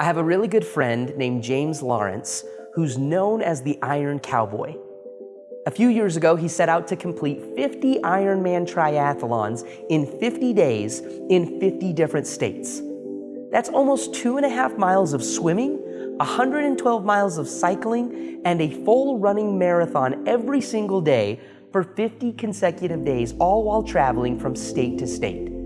I have a really good friend named James Lawrence who's known as the Iron Cowboy. A few years ago, he set out to complete 50 Ironman triathlons in 50 days in 50 different states. That's almost two and a half miles of swimming, 112 miles of cycling, and a full running marathon every single day for 50 consecutive days, all while traveling from state to state.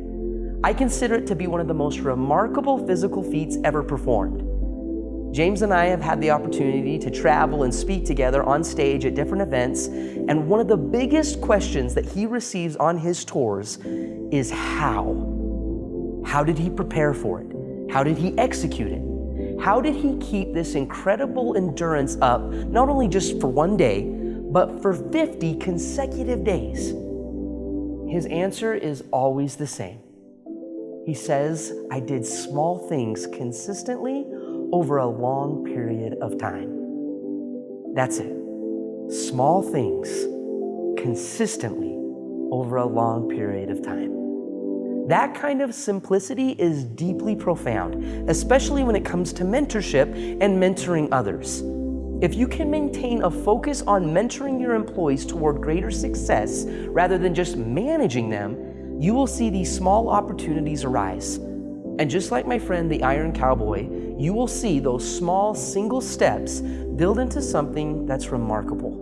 I consider it to be one of the most remarkable physical feats ever performed. James and I have had the opportunity to travel and speak together on stage at different events, and one of the biggest questions that he receives on his tours is how? How did he prepare for it? How did he execute it? How did he keep this incredible endurance up, not only just for one day, but for 50 consecutive days? His answer is always the same. He says, I did small things consistently over a long period of time. That's it. Small things consistently over a long period of time. That kind of simplicity is deeply profound, especially when it comes to mentorship and mentoring others. If you can maintain a focus on mentoring your employees toward greater success rather than just managing them, you will see these small opportunities arise. And just like my friend the Iron Cowboy, you will see those small single steps build into something that's remarkable.